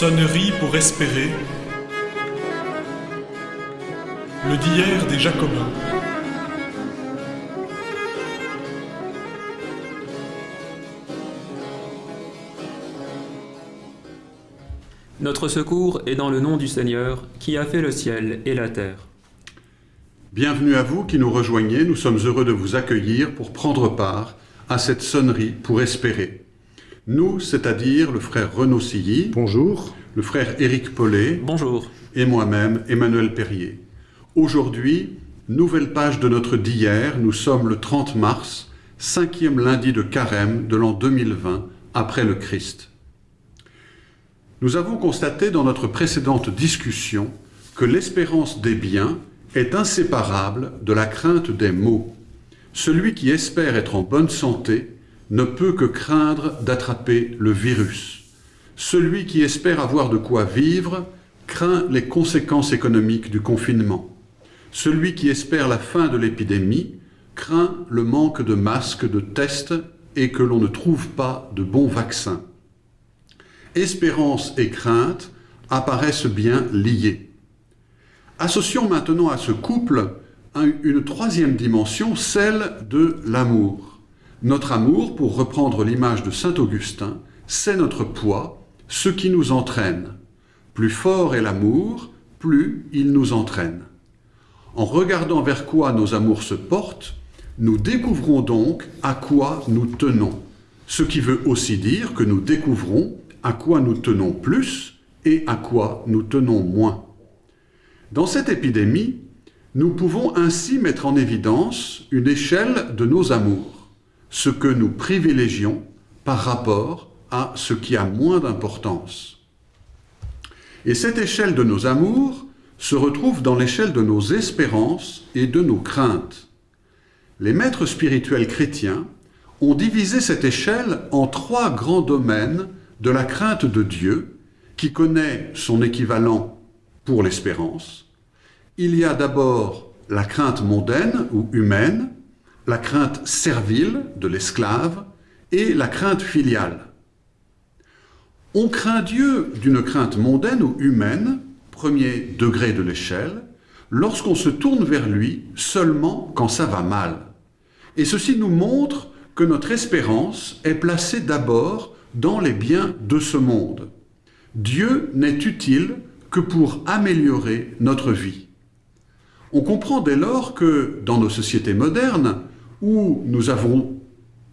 Sonnerie pour espérer. Le d'hier des Jacobins. Notre secours est dans le nom du Seigneur, qui a fait le ciel et la terre. Bienvenue à vous qui nous rejoignez, nous sommes heureux de vous accueillir pour prendre part à cette sonnerie pour espérer. Nous, c'est-à-dire le frère Renaud Silly, Bonjour. le frère Éric Paulet Bonjour. et moi-même, Emmanuel Perrier. Aujourd'hui, nouvelle page de notre d'hier, nous sommes le 30 mars, cinquième lundi de carême de l'an 2020, après le Christ. Nous avons constaté dans notre précédente discussion que l'espérance des biens est inséparable de la crainte des maux. Celui qui espère être en bonne santé ne peut que craindre d'attraper le virus. Celui qui espère avoir de quoi vivre craint les conséquences économiques du confinement. Celui qui espère la fin de l'épidémie craint le manque de masques, de tests et que l'on ne trouve pas de bons vaccins. Espérance et crainte apparaissent bien liées. Associons maintenant à ce couple une troisième dimension, celle de l'amour. Notre amour, pour reprendre l'image de Saint Augustin, c'est notre poids, ce qui nous entraîne. Plus fort est l'amour, plus il nous entraîne. En regardant vers quoi nos amours se portent, nous découvrons donc à quoi nous tenons, ce qui veut aussi dire que nous découvrons à quoi nous tenons plus et à quoi nous tenons moins. Dans cette épidémie, nous pouvons ainsi mettre en évidence une échelle de nos amours, ce que nous privilégions par rapport à ce qui a moins d'importance. Et cette échelle de nos amours se retrouve dans l'échelle de nos espérances et de nos craintes. Les maîtres spirituels chrétiens ont divisé cette échelle en trois grands domaines de la crainte de Dieu, qui connaît son équivalent pour l'espérance. Il y a d'abord la crainte mondaine ou humaine, la crainte servile de l'esclave et la crainte filiale. On craint Dieu d'une crainte mondaine ou humaine, premier degré de l'échelle, lorsqu'on se tourne vers lui seulement quand ça va mal. Et ceci nous montre que notre espérance est placée d'abord dans les biens de ce monde. Dieu n'est utile que pour améliorer notre vie. On comprend dès lors que dans nos sociétés modernes, où nous avons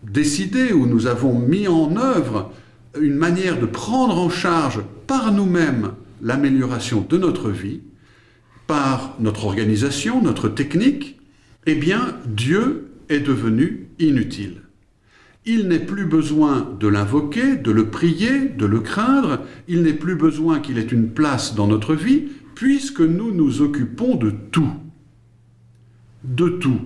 décidé, où nous avons mis en œuvre une manière de prendre en charge par nous-mêmes l'amélioration de notre vie, par notre organisation, notre technique, eh bien, Dieu est devenu inutile. Il n'est plus besoin de l'invoquer, de le prier, de le craindre, il n'est plus besoin qu'il ait une place dans notre vie, puisque nous nous occupons de tout. De tout.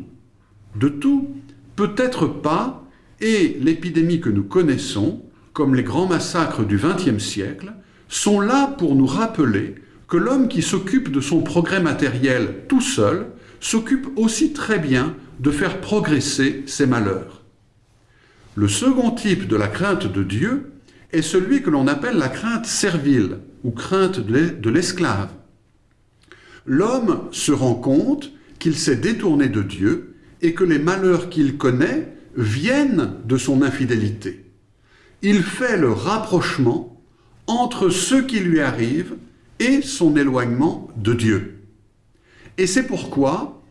De tout, peut-être pas, et l'épidémie que nous connaissons, comme les grands massacres du XXe siècle, sont là pour nous rappeler que l'homme qui s'occupe de son progrès matériel tout seul s'occupe aussi très bien de faire progresser ses malheurs. Le second type de la crainte de Dieu est celui que l'on appelle la crainte servile ou crainte de l'esclave. L'homme se rend compte qu'il s'est détourné de Dieu et que les malheurs qu'il connaît viennent de son infidélité. Il fait le rapprochement entre ce qui lui arrive et son éloignement de Dieu. Et c'est pourquoi,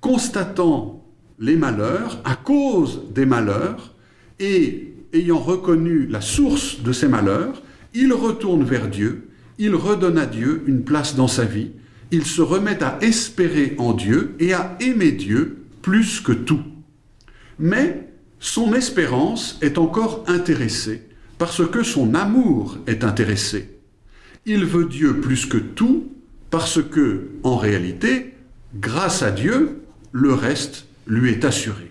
constatant les malheurs, à cause des malheurs, et ayant reconnu la source de ces malheurs, il retourne vers Dieu, il redonne à Dieu une place dans sa vie, il se remet à espérer en Dieu et à aimer Dieu plus que tout. Mais son espérance est encore intéressée parce que son amour est intéressé. Il veut Dieu plus que tout parce que, en réalité, grâce à Dieu, le reste lui est assuré.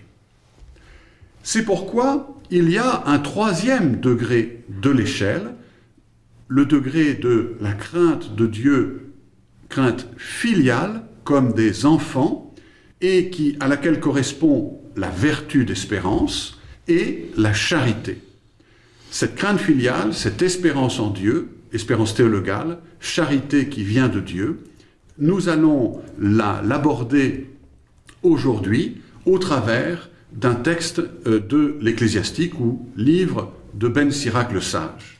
C'est pourquoi il y a un troisième degré de l'échelle, le degré de la crainte de Dieu, crainte filiale, comme des enfants, et qui, à laquelle correspond la vertu d'espérance et la charité. Cette crainte filiale, cette espérance en Dieu, espérance théologale, charité qui vient de Dieu. Nous allons l'aborder aujourd'hui au travers d'un texte euh, de l'Ecclésiastique ou livre de Ben Sirac le Sage.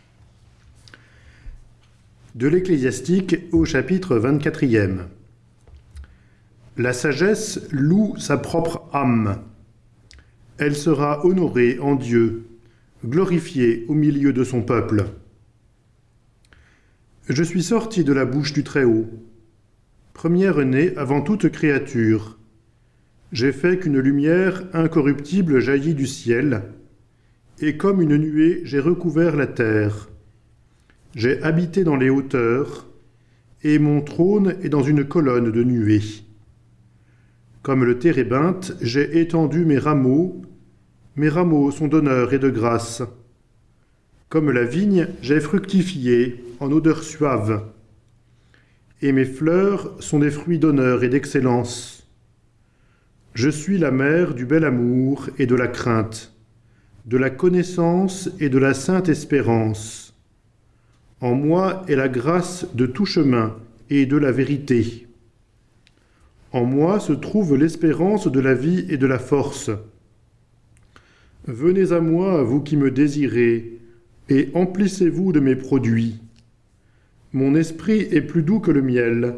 De l'Ecclésiastique au chapitre 24e. La sagesse loue sa propre âme. Elle sera honorée en Dieu, glorifiée au milieu de son peuple. Je suis sorti de la bouche du Très-Haut, première née avant toute créature. J'ai fait qu'une lumière incorruptible jaillit du ciel, et comme une nuée j'ai recouvert la terre. J'ai habité dans les hauteurs, et mon trône est dans une colonne de nuées. Comme le térébinthe, j'ai étendu mes rameaux, mes rameaux sont d'honneur et de grâce. Comme la vigne, j'ai fructifié en odeur suave, et mes fleurs sont des fruits d'honneur et d'excellence. Je suis la mère du bel amour et de la crainte, de la connaissance et de la sainte espérance. En moi est la grâce de tout chemin et de la vérité. En moi se trouve l'espérance de la vie et de la force. Venez à moi, vous qui me désirez, et emplissez-vous de mes produits. Mon esprit est plus doux que le miel,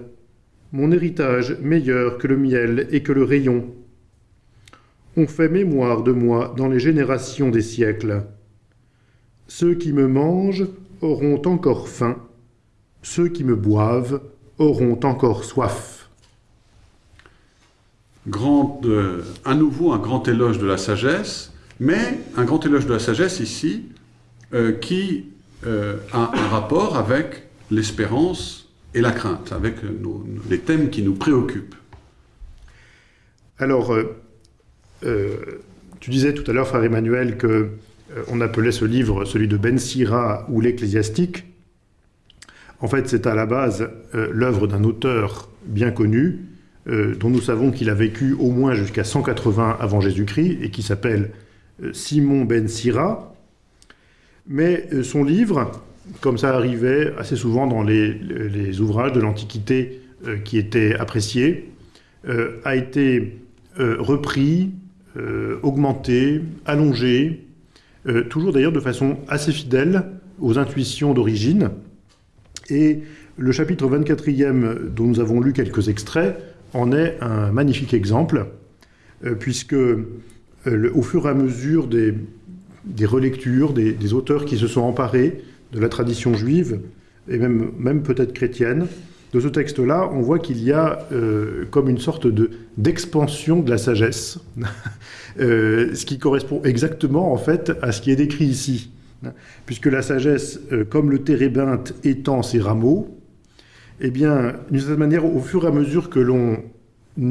mon héritage meilleur que le miel et que le rayon. On fait mémoire de moi dans les générations des siècles. Ceux qui me mangent auront encore faim, ceux qui me boivent auront encore soif. Grand, euh, à nouveau un grand éloge de la sagesse, mais un grand éloge de la sagesse ici euh, qui euh, a un rapport avec l'espérance et la crainte, avec les thèmes qui nous préoccupent. Alors, tu disais tout à l'heure, frère Emmanuel, que on appelait ce livre celui de Ben Sira ou l'Ecclésiastique. En fait, c'est à la base l'œuvre d'un auteur bien connu, euh, dont nous savons qu'il a vécu au moins jusqu'à 180 avant Jésus-Christ et qui s'appelle euh, Simon ben Sira. Mais euh, son livre, comme ça arrivait assez souvent dans les, ouvrages de l'Antiquité qui étaient appréciés, a été repris, augmenté, allongé, toujours d'ailleurs de façon assez fidèle aux intuitions d'origine. Et le chapitre 24e, dont nous avons lu quelques extraits, en est un magnifique exemple, euh, puisque euh, au fur et à mesure des, relectures, des, auteurs qui se sont emparés de la tradition juive, et même, même peut-être chrétienne, de ce texte-là, on voit qu'il y a euh, comme une sorte d'expansion de la sagesse, ce qui correspond exactement en fait à ce qui est décrit ici. Puisque la sagesse, comme le térébinthe étend ses rameaux, eh bien, d'une certaine manière, au fur et à mesure que l'on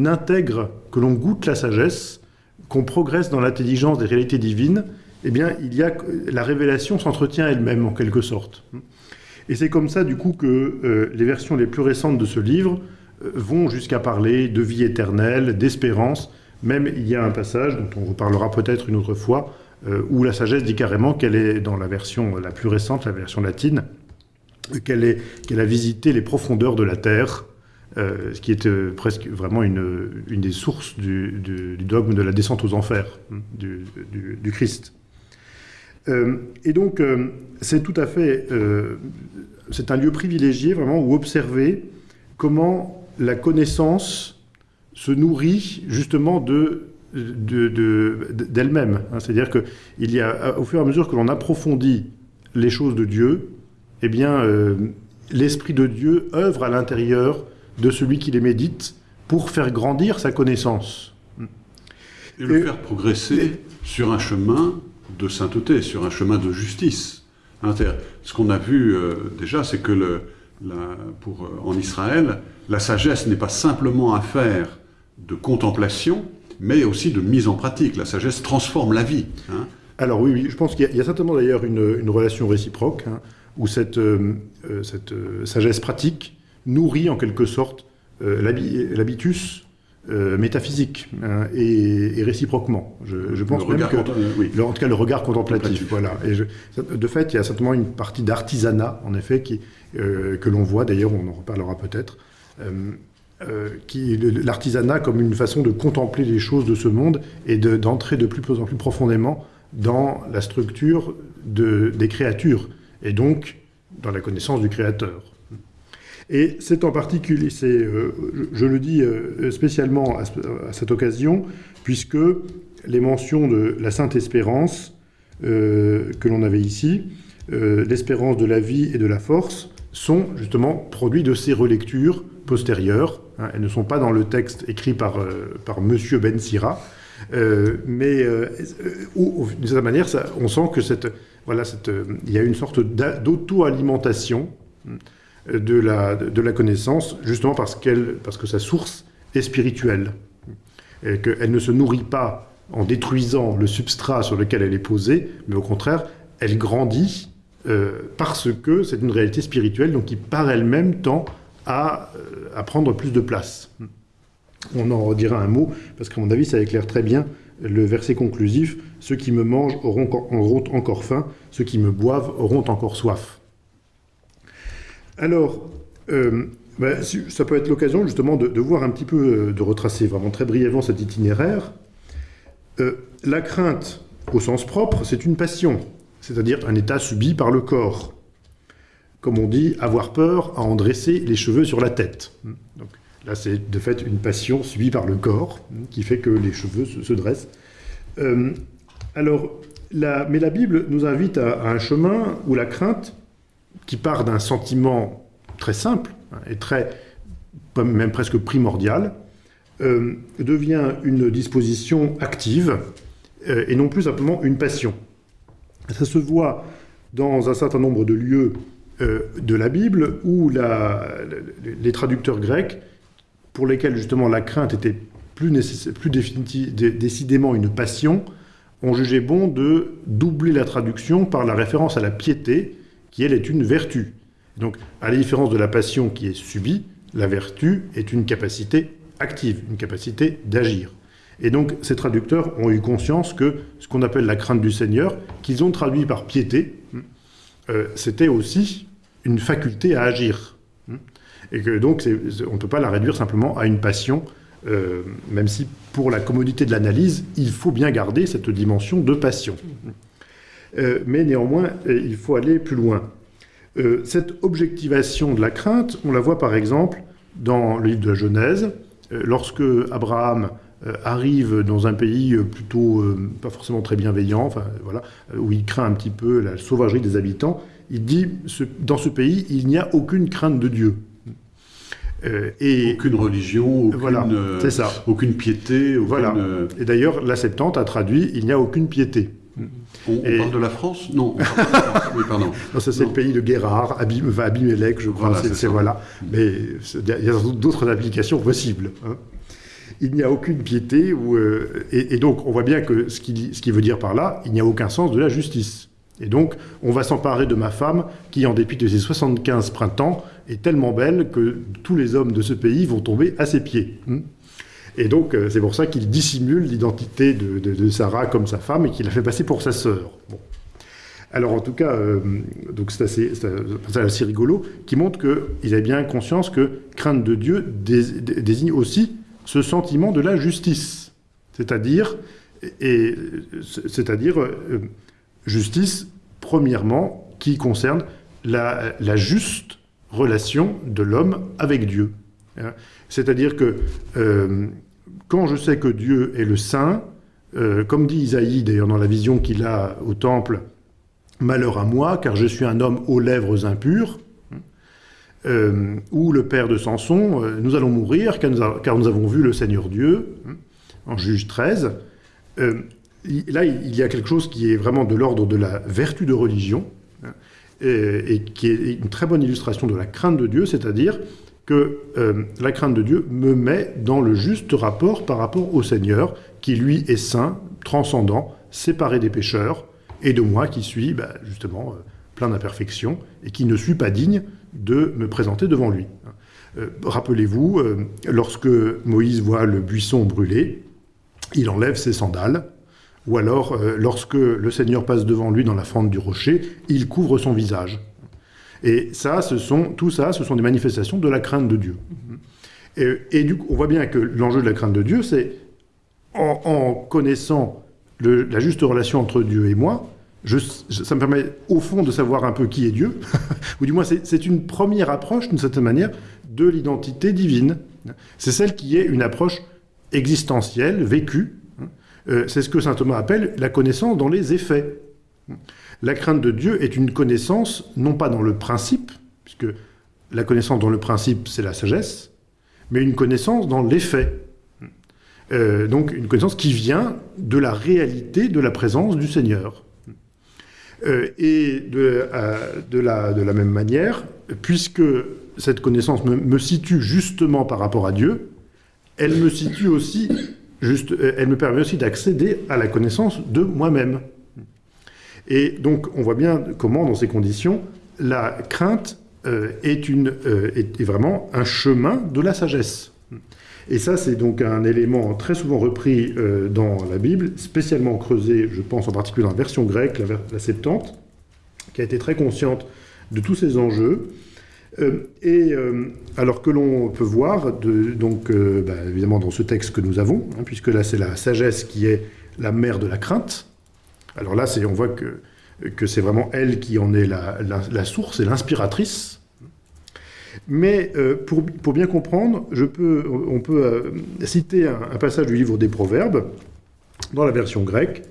intègre, que l'on goûte la sagesse, qu'on progresse dans l'intelligence des réalités divines, eh bien, il y a, la révélation s'entretient elle-même, en quelque sorte. Et c'est comme ça, du coup, que euh, les versions les plus récentes de ce livre euh, vont jusqu'à parler de vie éternelle, d'espérance. Même, il y a un passage, dont on reparlera peut-être une autre fois, euh, où la sagesse dit carrément qu'elle est, dans la version la plus récente, la version latine, qu'elle a visité les profondeurs de la terre, euh, ce qui est euh, presque vraiment une, des sources du, dogme de la descente aux enfers hein, du, Christ. Euh, et donc, c'est tout à fait, c'est un lieu privilégié vraiment où observer comment la connaissance se nourrit justement de d'elle-même. Hein. C'est-à-dire qu'il y a, au fur et à mesure que l'on approfondit les choses de Dieu, eh bien, euh, l'Esprit de Dieu œuvre à l'intérieur de celui qui les médite pour faire grandir sa connaissance. Et le faire progresser sur un chemin de sainteté, sur un chemin de justice. Hein, ce qu'on a vu euh, déjà, c'est que le, pour, euh, en Israël, la sagesse n'est pas simplement affaire de contemplation, mais aussi de mise en pratique. La sagesse transforme la vie. Hein. Alors oui, oui, je pense qu'il y, a certainement d'ailleurs une, relation réciproque. Hein où cette, euh, euh, cette euh, sagesse pratique nourrit en quelque sorte l'habitus euh, métaphysique hein, et, réciproquement. Je, pense même que, oui. en tout cas, le regard contemplatif. voilà. Et de fait, il y a certainement une partie d'artisanat, en effet, qui, que l'on voit. D'ailleurs, on en reparlera peut-être. qui l'artisanat comme une façon de contempler les choses de ce monde et d'entrer de, plus en plus profondément dans la structure de, des créatures et donc dans la connaissance du créateur. Et c'est en particulier, euh, je, le dis euh, spécialement à, cette occasion, puisque les mentions de la Sainte Espérance euh, que l'on avait ici, l'espérance de la vie et de la force, sont justement produits de ces relectures postérieures. Hein. elles ne sont pas dans le texte écrit par, par Monsieur Ben Sira, mais d'une certaine manière, on sent que cette, voilà, cette, il y a une sorte d'auto-alimentation de la, de la connaissance, justement parce, parce que sa source est spirituelle, et qu'elle ne se nourrit pas en détruisant le substrat sur lequel elle est posée, mais au contraire, elle grandit euh, parce que c'est une réalité spirituelle, donc qui par elle-même tend à, euh, à, prendre plus de place. On en redira un mot, parce qu'à mon avis, ça éclaire très bien le verset conclusif, ceux qui me mangent auront, encore faim, ceux qui me boivent auront encore soif. Alors, euh, ben, ça peut être l'occasion justement de, voir un petit peu, euh, de retracer vraiment très brièvement cet itinéraire. Euh, la crainte, au sens propre, c'est une passion, c'est-à-dire un état subi par le corps. Comme on dit, avoir peur à en dresser les cheveux sur la tête. Donc, là, c'est de fait une passion subie par le corps qui fait que les cheveux se, dressent. alors, mais la Bible nous invite à un chemin où la crainte qui part d'un sentiment très simple hein, et très, même presque primordial, euh, devient une disposition active euh, et non plus simplement une passion. Ça se voit dans un certain nombre de lieux euh, de la Bible où les traducteurs grecs, pour lesquels justement la crainte était plus, décidément une passion, ont jugé bon de doubler la traduction par la référence à la piété, qui elle est une vertu. Donc, à la différence de la passion qui est subie, la vertu est une capacité active, une capacité d'agir. Et donc, ces traducteurs ont eu conscience que ce qu'on appelle la crainte du Seigneur, qu'ils ont traduit par piété, euh, c'était aussi une faculté à agir. Et donc, on ne peut pas la réduire simplement à une passion, euh, même si pour la commodité de l'analyse, il faut bien garder cette dimension de passion. Euh, mais néanmoins, euh, il faut aller plus loin. Cette objectivation de la crainte, on la voit par exemple dans le livre de la Genèse, lorsque Abraham arrive dans un pays plutôt pas forcément très bienveillant, enfin, voilà, où il craint un petit peu la sauvagerie des habitants, il dit dans ce pays, il n'y a aucune crainte de Dieu. Et aucune religion, aucune, voilà, ça. aucune piété. Voilà. Et d'ailleurs, la Septante a traduit il n'y a aucune piété. On, parle de la France? Non. oui, pardon. Non, ça c'est le pays de Guérard, Abim, Abimelech, je crois. c'est, voilà. Mais il y a d'autres applications possibles. Hein. Il n'y a aucune piété, où, euh, et, donc on voit bien que ce qui, ce qui veut dire par là, il n'y a aucun sens de la justice. Et donc, on va s'emparer de ma femme, qui, en dépit de ses 75 printemps, est tellement belle que tous les hommes de ce pays vont tomber à ses pieds. Hein. Et donc, euh, c'est pour ça qu'il dissimule l'identité de, Sarah comme sa femme et qu'il la fait passer pour sa sœur. Alors, en tout cas, euh, donc c'est assez, rigolo, qui montre qu'il a bien conscience que crainte de Dieu désigne aussi ce sentiment de la justice. C'est-à-dire, c'est-à-dire euh, justice, premièrement, qui concerne la, la juste relation de l'homme avec Dieu. Hein. C'est-à-dire que euh, quand je sais que Dieu est le Saint, euh, comme dit Isaïe d'ailleurs dans la vision qu'il a au temple, Malheur à moi, car je suis un homme aux lèvres impures, euh, ou le père de Samson, nous allons mourir car nous, avons vu le Seigneur Dieu, en Juge 13. là, il y a quelque chose qui est vraiment de l'ordre de la vertu de religion, et, qui est une très bonne illustration de la crainte de Dieu, c'est-à-dire que euh, la crainte de Dieu me met dans le juste rapport par rapport au Seigneur, qui lui est saint, transcendant, séparé des pécheurs, et de moi qui suis bah, justement euh, plein d'imperfections et qui ne suis pas digne de me présenter devant lui. Euh, Rappelez-vous, euh, lorsque Moïse voit le buisson brûlé, il enlève ses sandales, ou alors euh, lorsque le Seigneur passe devant lui dans la fente du rocher, il couvre son visage. Et ça, ce sont, tout ça, ce sont des manifestations de la crainte de Dieu. Et, du coup, on voit bien que l'enjeu de la crainte de Dieu, c'est en, connaissant la juste relation entre Dieu et moi, ça me permet au fond de savoir un peu qui est Dieu, ou du moins c'est une première approche, d'une certaine manière, de l'identité divine. C'est celle qui est une approche existentielle, vécue. Euh, c'est ce que saint Thomas appelle la connaissance dans les effets. La crainte de Dieu est une connaissance, non pas dans le principe, puisque la connaissance dans le principe, c'est la sagesse, mais une connaissance dans l'effet. Euh, donc une connaissance qui vient de la réalité de la présence du Seigneur. Euh, et de, euh, de la, même manière, puisque cette connaissance me situe justement par rapport à Dieu, elle me situe aussi, juste, euh, elle me permet aussi d'accéder à la connaissance de moi-même. Et donc on voit bien comment, dans ces conditions, la crainte euh, euh, est, vraiment un chemin de la sagesse. Et ça, c'est donc un élément très souvent repris dans la Bible, spécialement creusé, je pense en particulier dans la version grecque, la, la Septante, qui a été très consciente de tous ces enjeux. Euh, et euh, alors que l'on peut voir, donc euh, bah, évidemment dans ce texte que nous avons, hein, puisque là c'est la sagesse qui est la mère de la crainte. Alors là, on voit que, c'est vraiment elle qui en est la, source et l'inspiratrice. Mais pour, bien comprendre, on peut citer un, passage du livre des Proverbes, dans la version grecque,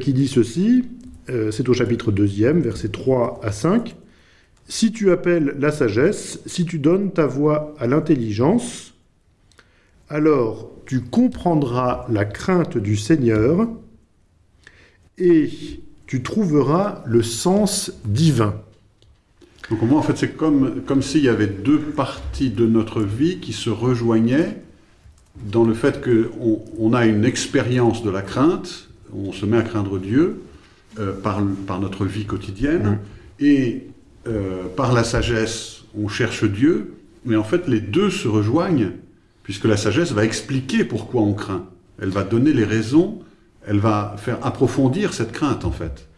qui dit ceci, c'est au chapitre 2, versets 3 à 5. Si tu appelles la sagesse, si tu donnes ta voix à l'intelligence, alors tu comprendras la crainte du Seigneur et tu trouveras le sens divin. Donc moi, en fait, c'est comme, comme s'il y avait deux parties de notre vie qui se rejoignaient dans le fait qu'on on a une expérience de la crainte, on se met à craindre Dieu euh, par, par notre vie quotidienne, et euh, par la sagesse, on cherche Dieu, mais en fait, les deux se rejoignent, puisque la sagesse va expliquer pourquoi on craint. Elle va donner les raisons, elle va faire approfondir cette crainte, en fait.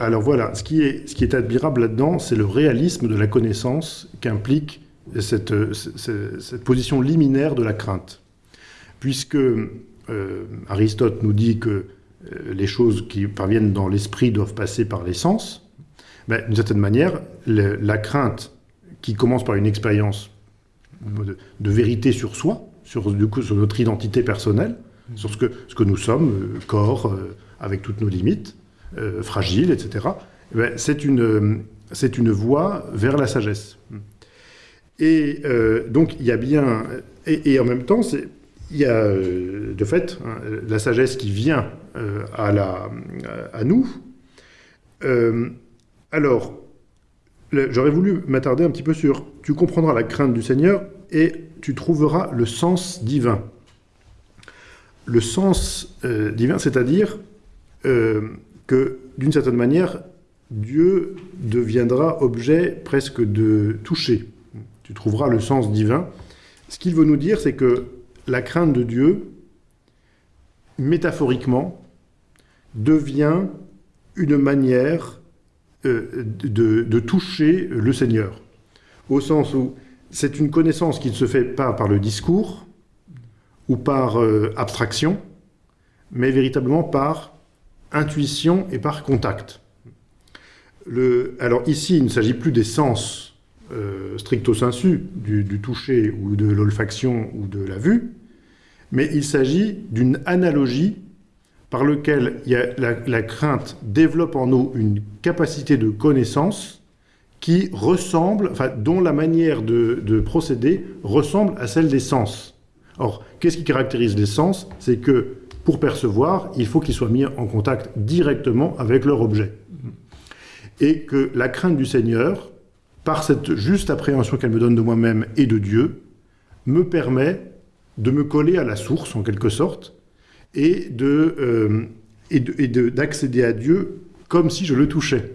Alors voilà, ce qui est, admirable là-dedans, c'est le réalisme de la connaissance qu'implique cette position liminaire de la crainte. Puisque euh, Aristote nous dit que euh, les choses qui parviennent dans l'esprit doivent passer par les sens, ben, d'une certaine manière, le- la crainte qui commence par une expérience de, de vérité sur soi, sur, du coup, sur notre identité personnelle, sur ce que, ce que nous sommes, euh, corps, euh, avec toutes nos limites, euh, fragile, etc., eh ben, c'est une, euh, c'est une voie vers la sagesse. Et euh, donc, il y a bien... Et, et en même temps, c'est- il y a de fait hein, la sagesse qui vient à, la, à nous. Euh, alors, j'aurais voulu m'attarder un petit peu sur « Tu comprendras la crainte du Seigneur et tu trouveras le sens divin ». Le sens euh, divin, c'est-à-dire euh, que d'une certaine manière, Dieu deviendra objet presque de toucher. Tu trouveras le sens divin. Ce qu'il veut nous dire, c'est que la crainte de Dieu, métaphoriquement, devient une manière euh, de, toucher le Seigneur. Au sens où c'est une connaissance qui ne se fait pas par le discours ou par euh, abstraction, mais véritablement par intuition et par contact. Alors ici, il ne s'agit plus des sens euh, stricto sensu, du toucher ou de l'olfaction ou de la vue, mais il s'agit d'une analogie par laquelle il y a la, crainte développe en nous une capacité de connaissance qui ressemble, dont la manière de, de procéder ressemble à celle des sens. Or, qu'est-ce qui caractérise les sens? C'est que pour percevoir, il faut qu'ils soient mis en contact directement avec leur objet. Et que la crainte du Seigneur, par cette juste appréhension qu'elle me donne de moi-même et de Dieu, me permet de me coller à la source, en quelque sorte, et euh, et de- de- d'accéder à Dieu comme si je le touchais.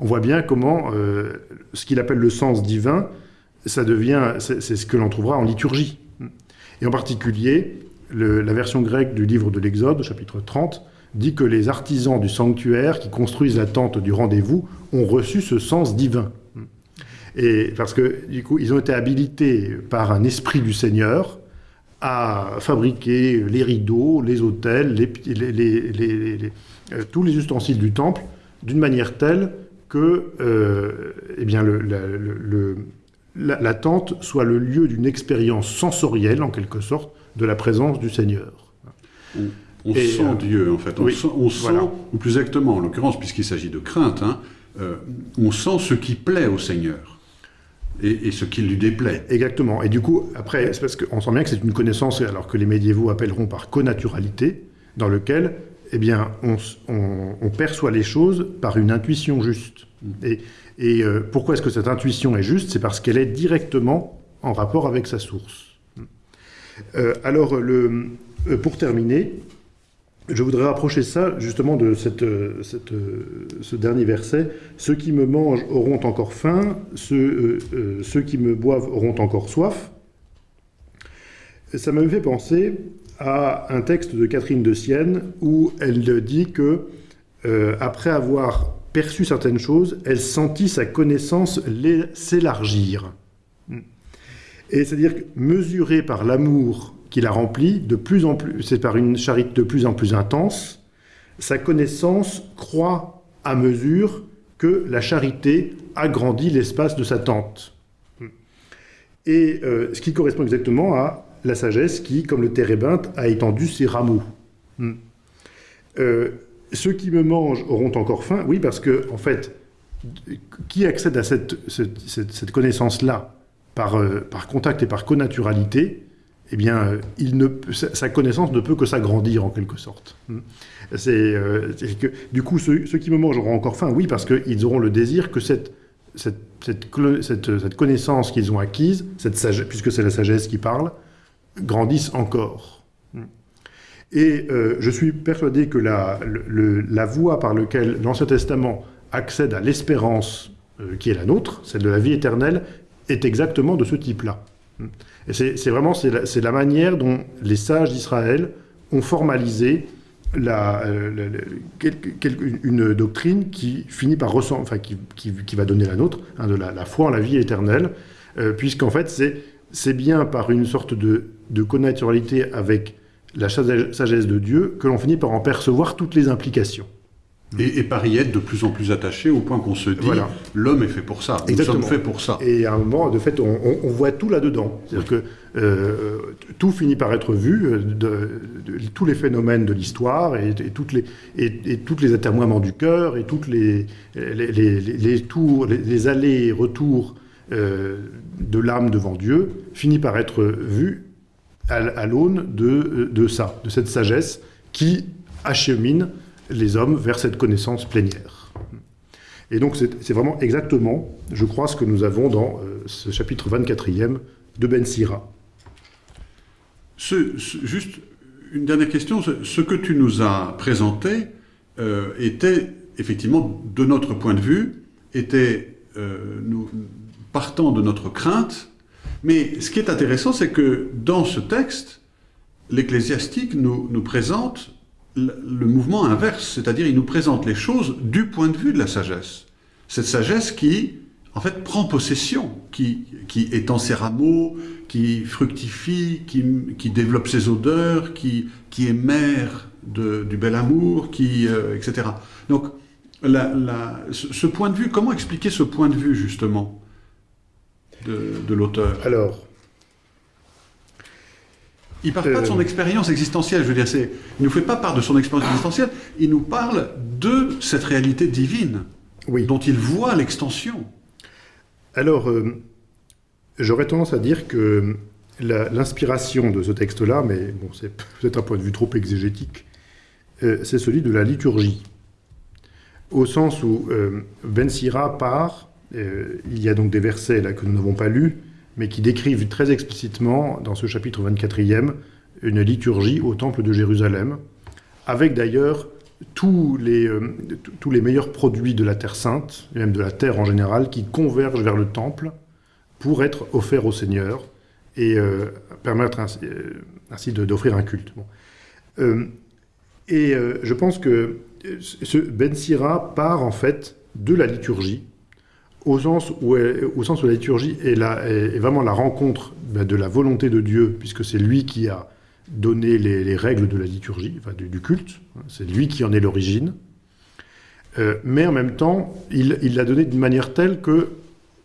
On voit bien comment euh, ce qu'il appelle le sens divin ça devient, c'est ce que l'on trouvera en liturgie. Et en particulier, la version grecque du livre de l'Exode, chapitre 30, dit que les artisans du sanctuaire qui construisent la tente du rendez-vous ont reçu ce sens divin. Et parce que, du coup, ils ont été habilités par un esprit du Seigneur à fabriquer les rideaux, les autels, euh, tous les ustensiles du temple d'une manière telle que euh, eh bien, la, tente soit le lieu d'une expérience sensorielle, en quelque sorte, de la présence du Seigneur. On, sent euh, Dieu, en fait. On sent, ou plus exactement, en l'occurrence, puisqu'il s'agit de crainte, hein, on sent ce qui plaît au Seigneur et, ce qui lui déplaît. Exactement. Et du coup, après, parce qu'on sent bien que c'est une connaissance, alors que les médiévaux appelleront par connaturalité, dans lequel, eh bien, on, perçoit les choses par une intuition juste. Mm. Et, euh, pourquoi est-ce que cette intuition est juste? C'est parce qu'elle est directement en rapport avec sa source. Mm. Euh, alors, le, euh, pour terminer, je voudrais rapprocher ça justement de euh, euh, ce dernier verset. Ceux qui me mangent auront encore faim, ceux, euh, qui me boivent auront encore soif. Ça me fait penser à un texte de Catherine de Sienne où elle dit que, après avoir perçu certaines choses, elle sentit sa connaissance s'élargir. Et c'est-à-dire mesurée par l'amour qui la remplit de plus en plus, c'est par une charité de plus en plus intense, sa connaissance croît à mesure que la charité agrandit l'espace de sa tente. Et euh, ce qui correspond exactement à la sagesse qui, comme le térébinthe, a étendu ses rameaux. Euh, ceux qui me mangent auront encore faim, oui, parce que, en fait, qui accède à cette, cette, connaissance-là par, euh, par contact et par connaturalité, eh bien, euh, sa connaissance ne peut que s'agrandir en quelque sorte. Hmm. Euh, c'est que, du coup, ceux, qui me mangent auront encore faim, oui, parce qu'ils auront le désir que cette, connaissance qu'ils ont acquise, cette puisque c'est la sagesse qui parle, grandisse encore. Hmm. Et euh, je suis persuadé que la, la voie par laquelle l'Ancien Testament accède à l'espérance qui est la nôtre, celle de la vie éternelle, est exactement de ce type-là. C'est vraiment la, manière dont les sages d'Israël ont formalisé euh, une doctrine qui finit par ressembler, enfin qui, qui, va donner la nôtre, hein, de la, foi en la vie éternelle, euh, puisqu'en fait c'est bien par une sorte de, de connaturalité avec la sagesse de Dieu que l'on finit par en percevoir toutes les implications. Et, par y être de plus en plus attaché au point qu'on se dit l'homme est fait pour ça, nous sommes faits pour ça. Et à un moment, de fait, on, voit tout là-dedans. C'est-à-dire que euh, tout finit par être vu, euh, de, tous les phénomènes de l'histoire et, toutes les, et, toutes les atermoiements du cœur et toutes les, les, les, tours, les, allers et retours euh, de l'âme devant Dieu finit par être vu à, à l'aune de, de ça, de cette sagesse qui achemine les hommes vers cette connaissance plénière. Et donc c'est vraiment exactement, je crois, ce que nous avons dans euh, ce chapitre 24e de Ben Sira. juste une dernière question, ce que tu nous as présenté euh, était effectivement, de notre point de vue, était euh, nous, partant de notre crainte, mais ce qui est intéressant, c'est que dans ce texte, l'ecclésiastique nous, nous présente le mouvement inverse, c'est-à-dire il nous présente les choses du point de vue de la sagesse. Cette sagesse qui, en fait, prend possession, qui, qui étend ses rameaux, qui fructifie, qui, développe ses odeurs, qui, qui est mère du bel amour, qui, euh, etc. Donc, ce point de vue, comment expliquer ce point de vue, justement, de, de l'auteur? Alors, il ne parle pas de son euh. expérience existentielle, je veux dire, il ne nous fait pas part de son expérience existentielle, il nous parle de cette réalité divine, dont il voit l'extension. Alors, euh, j'aurais tendance à dire que l'inspiration de ce texte-là, mais bon, c'est peut-être un point de vue trop exégétique, euh, c'est celui de la liturgie. Au sens où Ben Sira part, il y a donc des versets là que nous n'avons pas lus, mais qui décrivent très explicitement, dans ce chapitre 24e, une liturgie au Temple de Jérusalem, avec d'ailleurs tous les, euh, meilleurs produits de la Terre Sainte, et même de la Terre en général, qui convergent vers le Temple pour être offert au Seigneur et euh, permettre ainsi, ainsi d'offrir un culte. Et je pense que ce Ben Sira part en fait de la liturgie, au sens où, au sens où la liturgie est, la, est vraiment la rencontre ben, de la volonté de Dieu, puisque c'est lui qui a donné les, règles de la liturgie, du, culte, c'est lui qui en est l'origine. Euh, mais en même temps, il l'a donné d'une manière telle que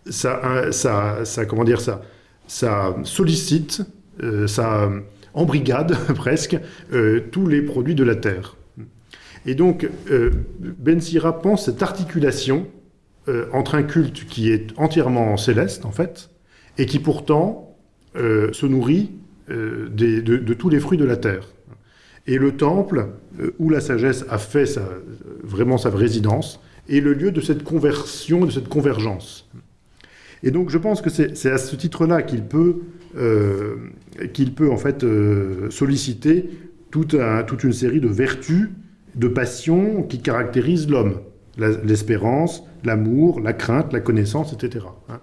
ça, ça, ça, comment dire, ça, ça sollicite, euh, ça embrigade presque euh, tous les produits de la terre. Et donc, euh, Ben Sira pense cette articulation euh, entre un culte qui est entièrement céleste, en fait, et qui pourtant euh, se nourrit de, tous les fruits de la terre. Et le temple, où la sagesse a fait vraiment sa résidence, est le lieu de cette conversion, de cette convergence. Et donc je pense que c'est à ce titre-là qu'il peut, peut en fait solliciter toute, toute, une série de vertus de passions qui caractérisent l'homme. L'espérance, l'amour, la crainte, la connaissance, etc. Hein.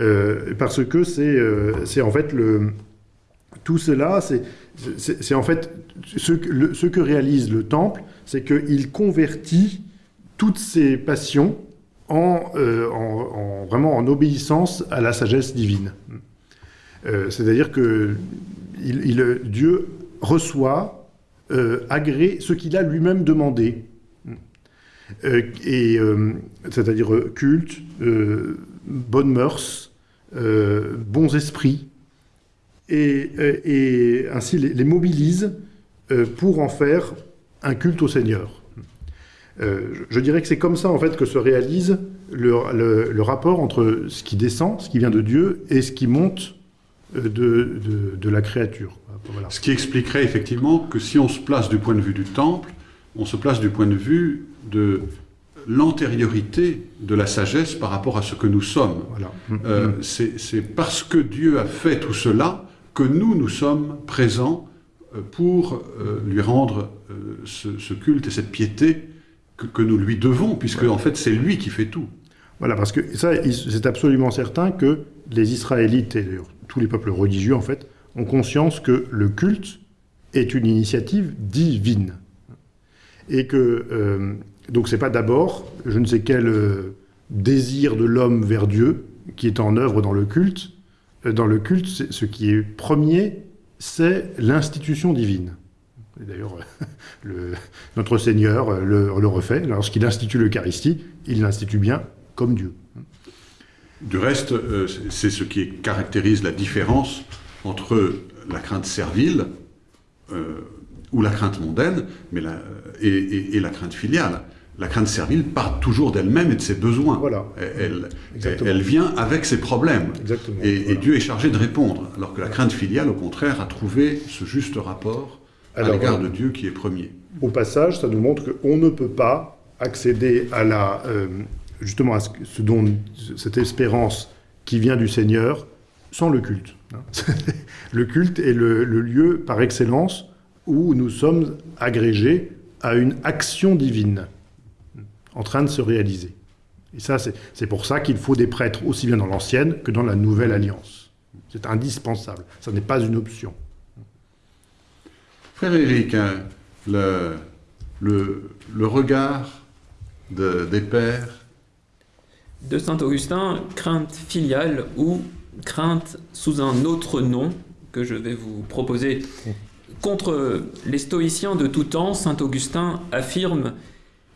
Euh, parce que euh, c'est en fait le... Tout cela, c'est en fait ce, ce, que réalise le temple, c'est qu'il convertit toutes ces passions en, euh, en, vraiment en obéissance à la sagesse divine. C'est-à-dire que Dieu reçoit agrée ce qu'il a lui-même demandé. Euh, et euh, c'est-à-dire culte, bonnes mœurs, bons esprits, et, ainsi les, mobilise pour en faire un culte au Seigneur. je dirais que c'est comme ça en fait que se réalise le, rapport entre ce qui descend, ce qui vient de Dieu, et ce qui monte de la créature. Ce qui expliquerait effectivement que si on se place du point de vue du temple, on se place du point de vue de l'antériorité de la sagesse par rapport à ce que nous sommes. Euh, mm, mm. C'est parce que Dieu a fait tout cela que nous, nous sommes présents euh, pour euh, lui rendre ce, culte et cette piété que, nous lui devons, puisque en fait c'est lui qui fait tout. Voilà, parce que ça, c'est absolument certain que les Israélites et tous les peuples religieux, en fait, ont conscience que le culte est une initiative divine. Et que, euh, donc c'est pas d'abord je ne sais quel euh, désir de l'homme vers Dieu qui est en œuvre dans le culte. Euh, dans le culte, ce qui est premier, c'est l'institution divine. D'ailleurs, notre Seigneur le, refait. Lorsqu'il institue l'Eucharistie, il l'institue bien comme Dieu. Du reste, c'est ce qui caractérise la différence entre la crainte servile euh, ou la crainte mondaine mais et, la crainte filiale. La crainte servile part toujours d'elle-même et de ses besoins. Voilà. Elle, elle, vient avec ses problèmes. Exactement. Et, Dieu est chargé de répondre. Alors que la crainte filiale, au contraire, a trouvé ce juste rapport à l'égard de Dieu qui est premier. Au passage, ça nous montre qu'on ne peut pas accéder à la, euh, justement à ce, dont, cette espérance qui vient du Seigneur sans le culte. le culte est le, lieu par excellence où nous sommes agrégés à une action divine en train de se réaliser. Et ça, c'est pour ça qu'il faut des prêtres aussi bien dans l'ancienne que dans la nouvelle alliance. C'est indispensable. Ça n'est pas une option. Frère Éric, hein, le, le, regard des pères de Saint Augustin, crainte filiale ou crainte sous un autre nom que je vais vous proposer. Contre les stoïciens de tout temps, saint Augustin affirme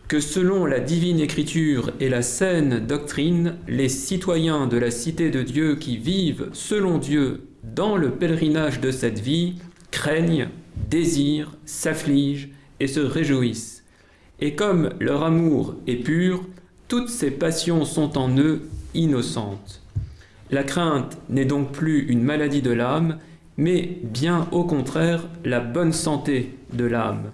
que selon la divine écriture et la saine doctrine, les citoyens de la cité de Dieu qui vivent selon Dieu dans le pèlerinage de cette vie craignent, désirent, s'affligent et se réjouissent. Et comme leur amour est pur, toutes ces passions sont en eux innocentes. La crainte n'est donc plus une maladie de l'âme, mais bien au contraire la bonne santé de l'âme,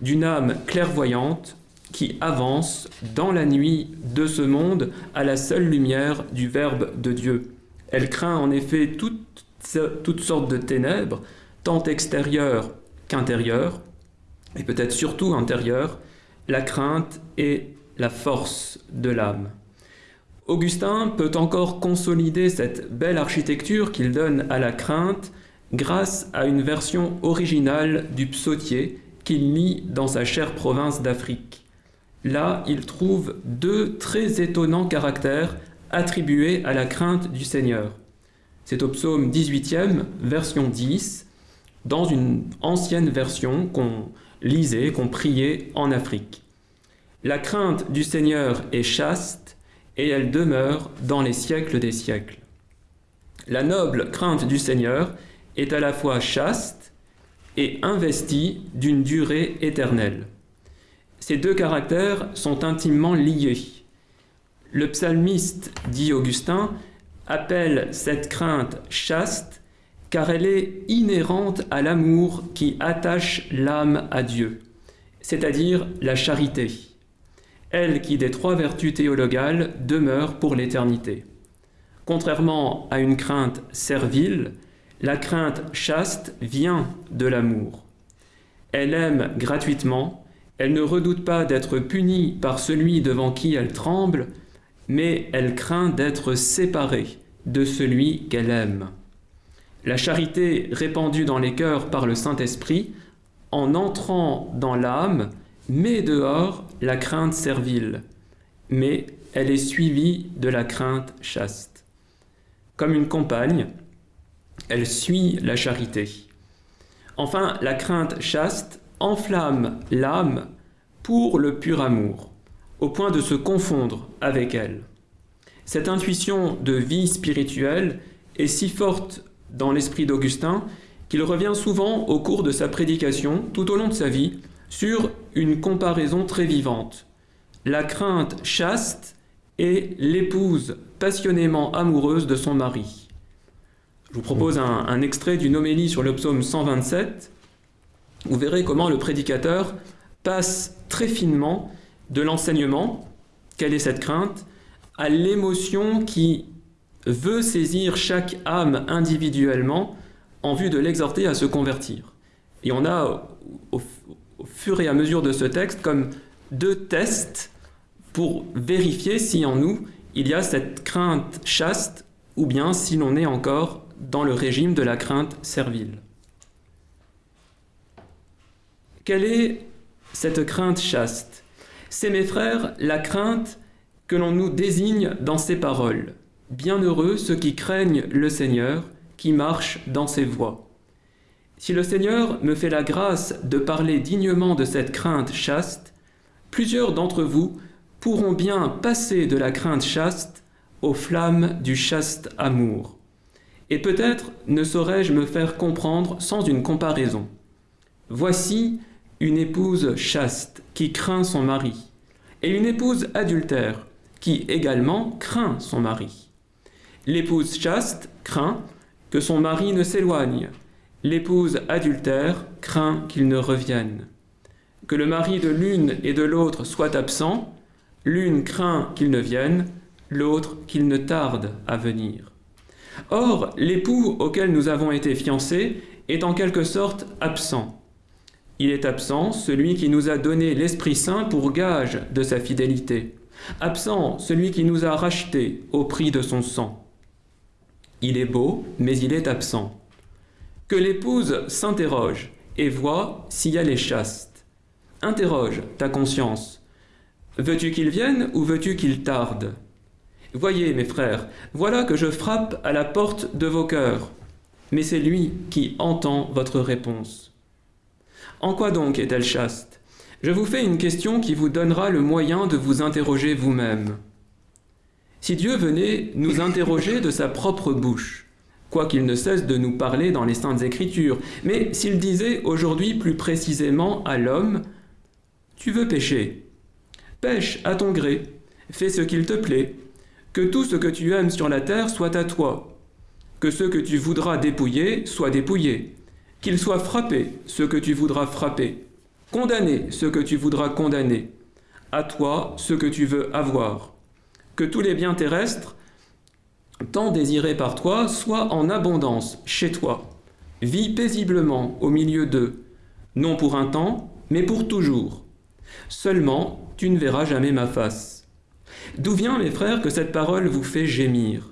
d'une âme clairvoyante qui avance dans la nuit de ce monde à la seule lumière du Verbe de Dieu. Elle craint en effet toutes, toutes sortes de ténèbres, tant extérieures qu'intérieures, et peut-être surtout intérieures, la crainte est la force de l'âme. Augustin peut encore consolider cette belle architecture qu'il donne à la crainte grâce à une version originale du psautier qu'il lit dans sa chère province d'Afrique. Là, il trouve deux très étonnants caractères attribués à la crainte du Seigneur. C'est au psaume 18e, version 10, dans une ancienne version qu'on lisait, qu'on priait en Afrique. La crainte du Seigneur est chaste et elle demeure dans les siècles des siècles. La noble crainte du Seigneur est à la fois chaste et investie d'une durée éternelle. Ces deux caractères sont intimement liés. Le psalmiste, dit Augustin, appelle cette crainte chaste car elle est inhérente à l'amour qui attache l'âme à Dieu, c'est-à-dire la charité, elle qui des trois vertus théologales demeure pour l'éternité. Contrairement à une crainte servile, la crainte chaste vient de l'amour. Elle aime gratuitement, elle ne redoute pas d'être punie par celui devant qui elle tremble, mais elle craint d'être séparée de celui qu'elle aime. La charité répandue dans les cœurs par le Saint-Esprit, en entrant dans l'âme, met dehors la crainte servile, mais elle est suivie de la crainte chaste. Comme une compagne, elle suit la charité. Enfin, la crainte chaste enflamme l'âme pour le pur amour, au point de se confondre avec elle. Cette intuition de vie spirituelle est si forte dans l'esprit d'Augustin qu'il revient souvent au cours de sa prédication, tout au long de sa vie, sur une comparaison très vivante. La crainte chaste est l'épouse passionnément amoureuse de son mari. Je vous propose un, un extrait d'une homélie sur le psaume 127. Vous verrez comment le prédicateur passe très finement de l'enseignement, quelle est cette crainte, à l'émotion qui veut saisir chaque âme individuellement en vue de l'exhorter à se convertir. Et on a, au, fur et à mesure de ce texte, comme deux tests pour vérifier si en nous il y a cette crainte chaste ou bien si l'on est encore dans le régime de la crainte servile. Quelle est cette crainte chaste? C'est, mes frères, la crainte que l'on nous désigne dans ces paroles. Bienheureux ceux qui craignent le Seigneur, qui marchent dans ses voies. Si le Seigneur me fait la grâce de parler dignement de cette crainte chaste, plusieurs d'entre vous pourront bien passer de la crainte chaste aux flammes du chaste amour. Et peut-être ne saurais-je me faire comprendre sans une comparaison. Voici une épouse chaste qui craint son mari, et une épouse adultère qui également craint son mari. L'épouse chaste craint que son mari ne s'éloigne. L'épouse adultère craint qu'il ne revienne. Que le mari de l'une et de l'autre soit absent, l'une craint qu'il ne vienne, l'autre qu'il ne tarde à venir. Or, l'époux auquel nous avons été fiancés est en quelque sorte absent. Il est absent celui qui nous a donné l'Esprit Saint pour gage de sa fidélité. Absent celui qui nous a rachetés au prix de son sang. Il est beau, mais il est absent. Que l'épouse s'interroge et voit si elle est chaste. Interroge ta conscience. Veux-tu qu'il vienne ou veux-tu qu'il tarde? Voyez, mes frères, voilà que je frappe à la porte de vos cœurs, mais c'est lui qui entend votre réponse. En quoi donc est-elle chaste? Je vous fais une question qui vous donnera le moyen de vous interroger vous-même. Si Dieu venait nous interroger de sa propre bouche, quoiqu'il ne cesse de nous parler dans les Saintes Écritures, mais s'il disait aujourd'hui plus précisément à l'homme, Tu veux pécher Pêche à ton gré, fais ce qu'il te plaît, que tout ce que tu aimes sur la terre soit à toi, que ce que tu voudras dépouiller soit dépouillé, qu'il soit frappé ce que tu voudras frapper, Condamner ce que tu voudras condamner. À toi ce que tu veux avoir. Que tous les biens terrestres, tant désirés par toi, soient en abondance chez toi. Vis paisiblement au milieu d'eux, non pour un temps, mais pour toujours. Seulement, tu ne verras jamais ma face. D'où vient, mes frères, que cette parole vous fait gémir?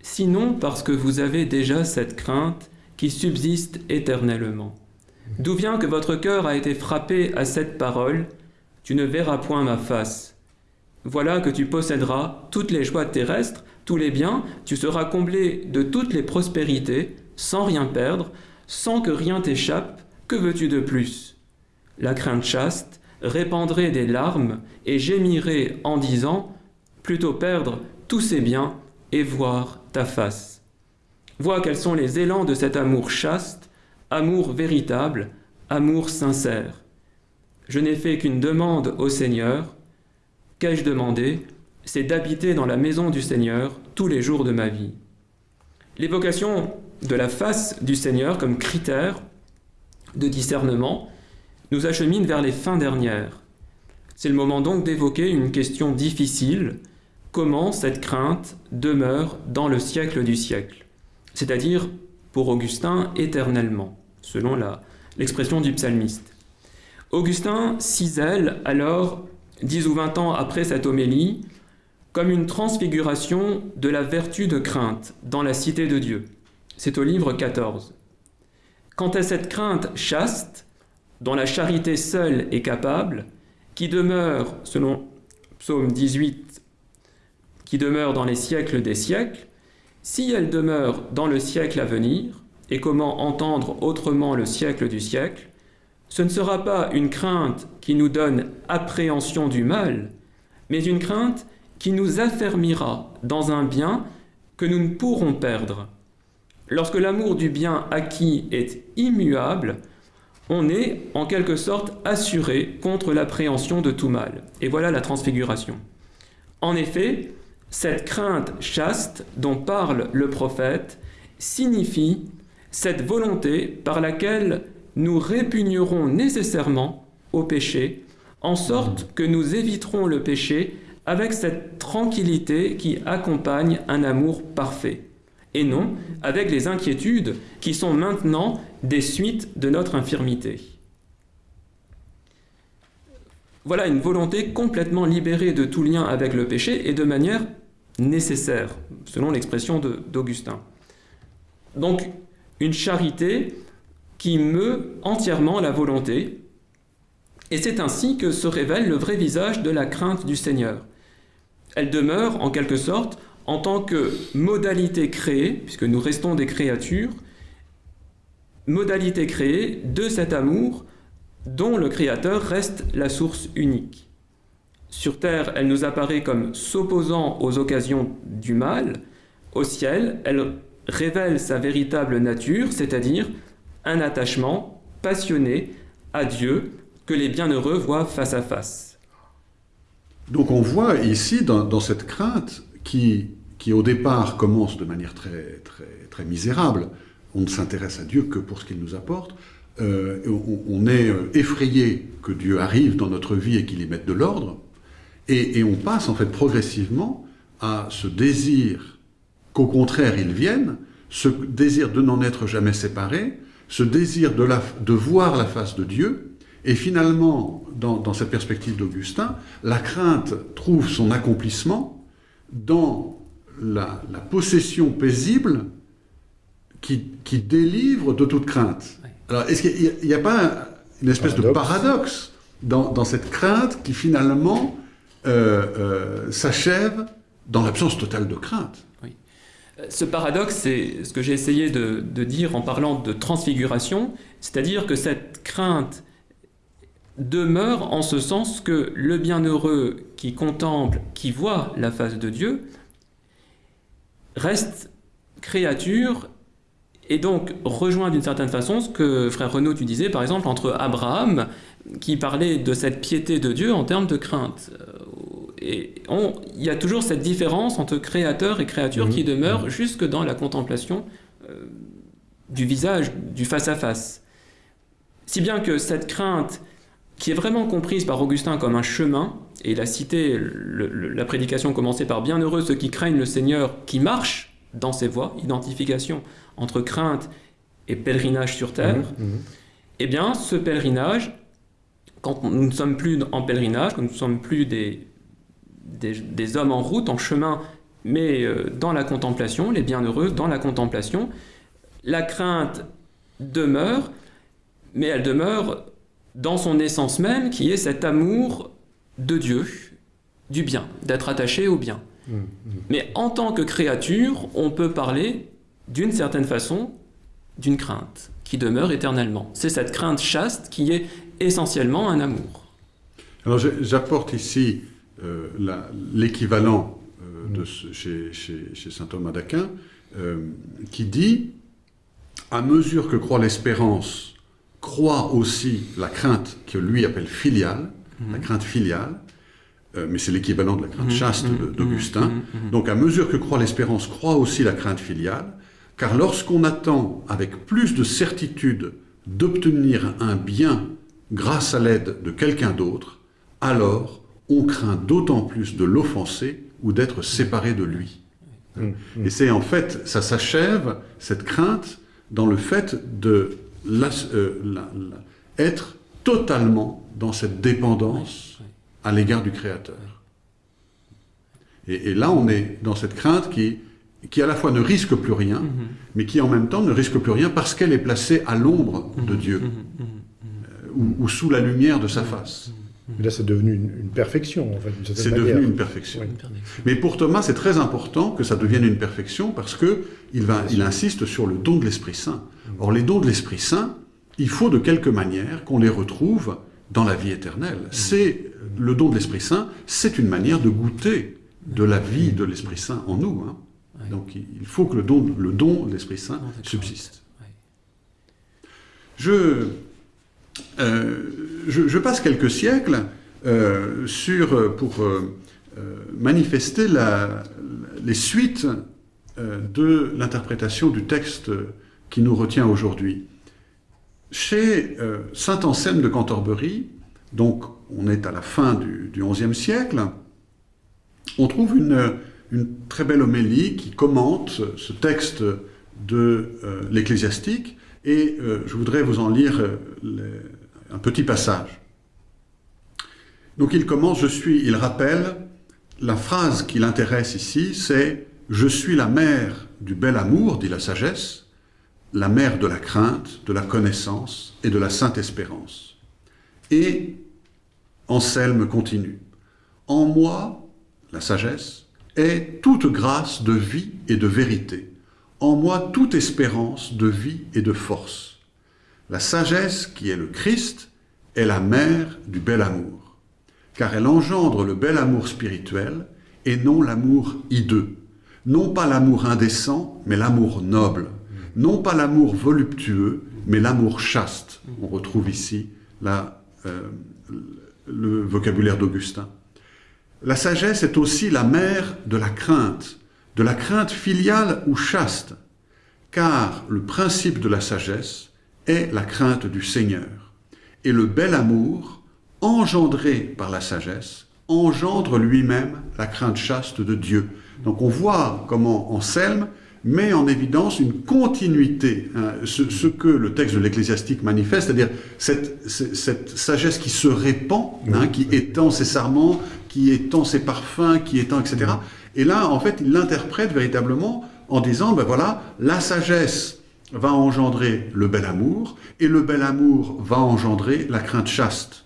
Sinon parce que vous avez déjà cette crainte qui subsiste éternellement. D'où vient que votre cœur a été frappé à cette parole? Tu ne verras point ma face. Voilà que tu posséderas toutes les joies terrestres, tous les biens, tu seras comblé de toutes les prospérités, sans rien perdre, sans que rien t'échappe, que veux-tu de plus? La crainte chaste répandrait des larmes et gémirait en disant Plutôt perdre tous ces biens et voir ta face. Vois quels sont les élans de cet amour chaste, amour véritable, amour sincère. Je n'ai fait qu'une demande au Seigneur. Qu'ai-je demandé? C'est d'habiter dans la maison du Seigneur tous les jours de ma vie. L'évocation de la face du Seigneur comme critère de discernement nous achemine vers les fins dernières. C'est le moment donc d'évoquer une question difficile, comment cette crainte demeure dans le siècle du siècle, c'est-à-dire pour Augustin éternellement, selon l'expression du psalmiste. Augustin cisèle alors, dix ou vingt ans après cette homélie, comme une transfiguration de la vertu de crainte dans la cité de Dieu. C'est au livre 14. Quant à cette crainte chaste, dont la charité seule est capable, qui demeure, selon Psaume 18, qui demeure dans les siècles des siècles, si elle demeure dans le siècle à venir, et comment entendre autrement le siècle du siècle, ce ne sera pas une crainte qui nous donne appréhension du mal, mais une crainte qui nous affermira dans un bien que nous ne pourrons perdre Lorsque l'amour du bien acquis est immuable, on est en quelque sorte assuré contre l'appréhension de tout mal. Et voilà la transfiguration. En effet, cette crainte chaste dont parle le prophète signifie cette volonté par laquelle nous répugnerons nécessairement au péché, en sorte que nous éviterons le péché avec cette tranquillité qui accompagne un amour parfait et non avec les inquiétudes qui sont maintenant des suites de notre infirmité. Voilà une volonté complètement libérée de tout lien avec le péché et de manière nécessaire, selon l'expression d'Augustin. Donc, une charité qui meut entièrement la volonté, et c'est ainsi que se révèle le vrai visage de la crainte du Seigneur. Elle demeure, en quelque sorte, en tant que modalité créée, puisque nous restons des créatures, modalité créée de cet amour dont le Créateur reste la source unique. Sur terre, elle nous apparaît comme s'opposant aux occasions du mal. Au ciel, elle révèle sa véritable nature, c'est-à-dire un attachement passionné à Dieu que les bienheureux voient face à face. Donc on voit ici, dans, cette crainte, qui qui au départ commence de manière très, très, très misérable. On ne s'intéresse à Dieu que pour ce qu'il nous apporte. Euh, on, est euh, effrayé que Dieu arrive dans notre vie et qu'il y mette de l'ordre. Et, on passe en fait progressivement à ce désir qu'au contraire il vienne, ce désir de n'en être jamais séparé, ce désir de, voir la face de Dieu. Et finalement, dans cette perspective d'Augustin, la crainte trouve son accomplissement dans la, possession paisible qui, délivre de toute crainte. Alors, est-ce qu'il n'y a, pas une espèce de paradoxe dans, cette crainte qui finalement euh, euh, s'achève dans l'absence totale de crainte? Oui. Euh, ce paradoxe, c'est ce que j'ai essayé de, dire en parlant de transfiguration, c'est-à-dire que cette crainte demeure en ce sens que le bienheureux qui contemple, qui voit la face de Dieu, reste créature et donc rejoint d'une certaine façon ce que frère Renaud tu disais par exemple entre Abraham qui parlait de cette piété de Dieu en termes de crainte. Euh, et il y a toujours cette différence entre créateur et créature qui mhm. demeure mhm. jusque dans la contemplation euh, du visage, du face-à-face. Si bien que cette crainte, qui est vraiment comprise par Augustin comme un chemin, et il a cité la prédication commencée par Bienheureux ceux qui craignent le Seigneur, qui marchent dans ses voies, identification entre crainte et pèlerinage sur terre, mmh, mmh. eh bien, ce pèlerinage, quand nous ne sommes plus en pèlerinage, quand nous ne sommes plus des, des, hommes en route, en chemin, mais euh, dans la contemplation, les bienheureux dans la contemplation. La crainte demeure, mais elle demeure dans son essence même, qui est cet amour de Dieu, du bien, d'être attaché au bien. Mmh, mmh. Mais en tant que créature, on peut parler d'une certaine façon d'une crainte qui demeure éternellement. C'est cette crainte chaste qui est essentiellement un amour. Alors j'apporte ici euh, l'équivalent euh, de chez, chez, saint Thomas d'Aquin, euh, qui dit à mesure que croît l'espérance, croît aussi la crainte que lui appelle filiale, la crainte filiale, mais c'est l'équivalent de la crainte mhm. chaste mhm. d'Augustin. Donc à mesure que croît l'espérance, croît aussi la crainte filiale, car lorsqu'on attend avec plus de certitude d'obtenir un bien grâce à l'aide de quelqu'un d'autre, alors on craint d'autant plus de l'offenser ou d'être séparé de lui. Mmh, mmh. Et c'est en fait, ça s'achève, cette crainte, dans le fait de euh, être totalement dans cette dépendance à l'égard du Créateur. Et, là, on est dans cette crainte qui, qui à la fois ne risque plus rien, mmh, mais qui en même temps ne risque plus rien parce qu'elle est placée à l'ombre de Dieu, euh, ou, sous la lumière de sa face. Mais là, c'est devenu une, perfection, en fait. C'est devenu une perfection. Mais pour Thomas, c'est très important que ça devienne une perfection parce que il, va, il insiste sur le don de l'Esprit Saint. Or, les dons de l'Esprit Saint, il faut de quelque manière qu'on les retrouve dans la vie éternelle. C'est le don de l'Esprit Saint, c'est une manière de goûter de la vie de l'Esprit Saint en nous. Hein. Donc, il faut que le don, le don de l'Esprit Saint subsiste. Je euh, je, passe quelques siècles euh, sur, pour euh, manifester les suites de l'interprétation du texte qui nous retient aujourd'hui. Chez saint Anselme de Cantorbéry, donc on est à la fin du, XIe siècle, on trouve une, très belle homélie qui commente ce texte de l'ecclésiastique, et je voudrais vous en lire un petit passage. Donc il commence, je suis, il rappelle, la phrase qui l'intéresse ici, c'est « Je suis la mère du bel amour, dit la sagesse, la mère de la crainte, de la connaissance et de la sainte espérance. » Et Anselme continue. « En moi, la sagesse, est toute grâce de vie et de vérité. En moi, toute espérance de vie et de force. La sagesse, qui est le Christ, est la mère du bel amour, car elle engendre le bel amour spirituel et non l'amour hideux, non pas l'amour indécent, mais l'amour noble, non pas l'amour voluptueux, mais l'amour chaste. On retrouve ici la, euh, le vocabulaire d'Augustin. La sagesse est aussi la mère de la crainte, de la crainte filiale ou chaste, car le principe de la sagesse est la crainte du Seigneur. Et le bel amour, engendré par la sagesse, engendre lui-même la crainte chaste de Dieu. Donc on voit comment Anselme met en évidence une continuité, hein, ce, que le texte de l'Ecclésiastique manifeste, c'est-à-dire cette, sagesse qui se répand, hein, qui étend ses sarments, qui étend ses parfums, qui étend, etc. Et là, en fait, il l'interprète véritablement en disant, ben voilà, la sagesse va engendrer le bel amour, et le bel amour va engendrer la crainte chaste.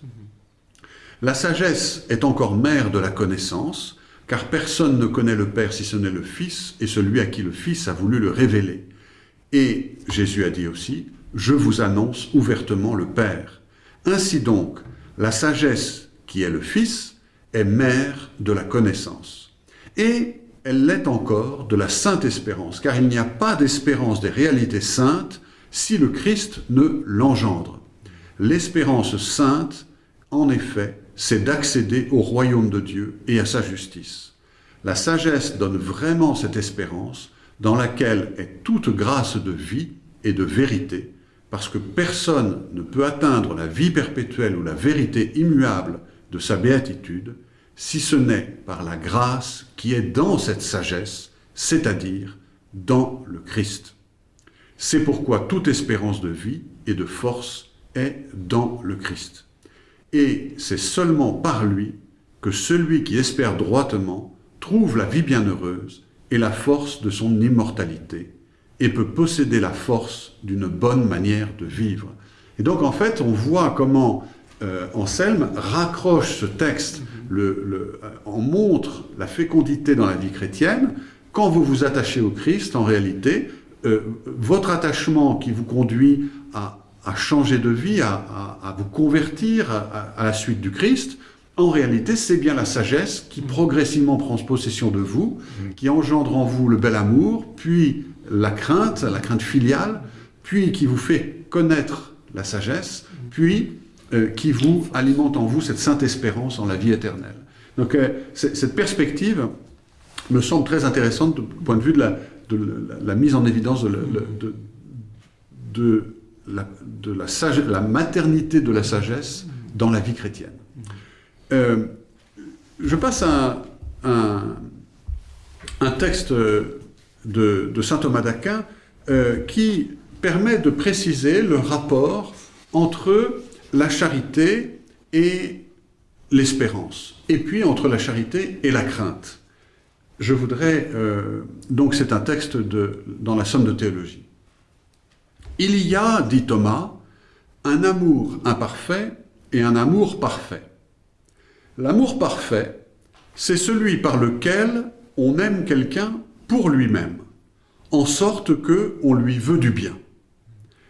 La sagesse est encore mère de la connaissance, car personne ne connaît le Père si ce n'est le Fils, et celui à qui le Fils a voulu le révéler. Et Jésus a dit aussi, « Je vous annonce ouvertement le Père ». Ainsi donc, la sagesse, qui est le Fils, est mère de la connaissance. Et elle l'est encore de la sainte espérance, car il n'y a pas d'espérance des réalités saintes si le Christ ne l'engendre. L'espérance sainte, en effet, c'est d'accéder au royaume de Dieu et à sa justice. La sagesse donne vraiment cette espérance dans laquelle est toute grâce de vie et de vérité, parce que personne ne peut atteindre la vie perpétuelle ou la vérité immuable de sa béatitude, si ce n'est par la grâce qui est dans cette sagesse, c'est-à-dire dans le Christ. C'est pourquoi toute espérance de vie et de force est dans le Christ. Et c'est seulement par lui que celui qui espère droitement trouve la vie bienheureuse et la force de son immortalité, et peut posséder la force d'une bonne manière de vivre. Et donc en fait, on voit comment euh, Anselme raccroche ce texte, le, le, euh, en montre la fécondité dans la vie chrétienne. Quand vous vous attachez au Christ, en réalité, euh, votre attachement qui vous conduit à, à changer de vie, à, à, à vous convertir à, à, la suite du Christ, en réalité, c'est bien la sagesse qui progressivement prend possession de vous, qui engendre en vous le bel amour, puis la crainte, la crainte filiale, puis qui vous fait connaître la sagesse, puis euh, qui vous alimente en vous cette sainte espérance en la vie éternelle. Donc euh, cette perspective me semble très intéressante du point de vue de la, de la, la mise en évidence de, de, de, la, de la, maternité de la sagesse dans la vie chrétienne. Euh, je passe à un, un, texte de, de saint Thomas d'Aquin euh, qui permet de préciser le rapport entre la charité et l'espérance, et puis entre la charité et la crainte. Je voudrais, euh, donc c'est un texte de, dans la Somme de théologie. Il y a, dit Thomas, un amour imparfait et un amour parfait. L'amour parfait, c'est celui par lequel on aime quelqu'un pour lui-même, en sorte que on lui veut du bien.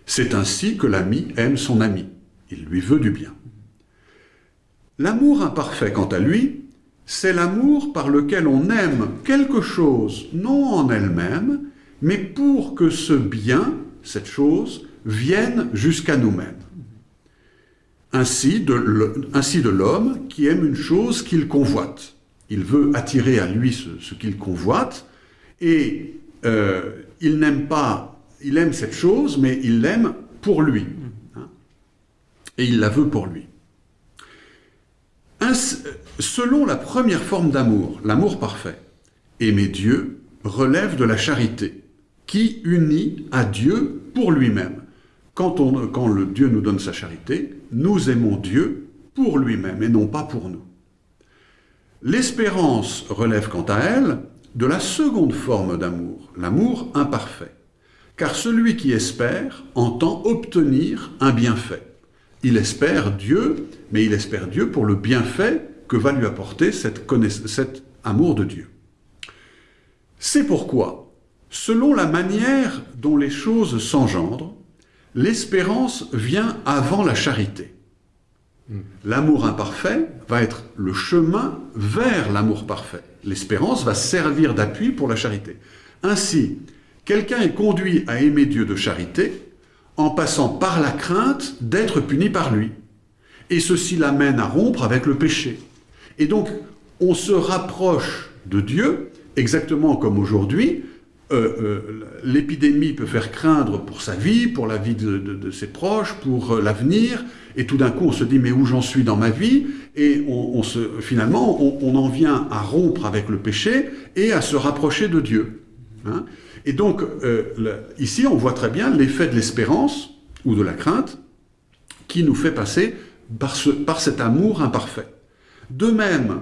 C'est ainsi que l'ami aime son ami. Il lui veut du bien. L'amour imparfait, quant à lui, c'est l'amour par lequel on aime quelque chose, non en elle-même, mais pour que ce bien, cette chose, vienne jusqu'à nous-mêmes. Ainsi de l'homme qui aime une chose qu'il convoite. Il veut attirer à lui ce, qu'il convoite, et euh, il n'aime pas, il aime cette chose, mais il l'aime pour lui et il la veut pour lui. selon la première forme d'amour, l'amour parfait, aimer Dieu relève de la charité, qui unit à Dieu pour lui-même. Quand, le Dieu nous donne sa charité, nous aimons Dieu pour lui-même et non pas pour nous. L'espérance relève quant à elle de la seconde forme d'amour, l'amour imparfait. Car celui qui espère entend obtenir un bienfait il espère Dieu, mais il espère Dieu pour le bienfait que va lui apporter cet amour de Dieu. C'est pourquoi, selon la manière dont les choses s'engendrent, l'espérance vient avant la charité. L'amour imparfait va être le chemin vers l'amour parfait. L'espérance va servir d'appui pour la charité. Ainsi, quelqu'un est conduit à aimer Dieu de charité en passant par la crainte d'être puni par lui. Et ceci l'amène à rompre avec le péché. Et donc, on se rapproche de Dieu, exactement comme aujourd'hui, l'épidémie peut faire craindre pour sa vie, pour la vie de, ses proches, pour euh, l'avenir, et tout d'un coup on se dit mais où j'en suis dans ma vie, et on, se, finalement on, en vient à rompre avec le péché et à se rapprocher de Dieu. Hein et donc, euh, ici, on voit très bien l'effet de l'espérance, ou de la crainte, qui nous fait passer par, par cet amour imparfait. De même,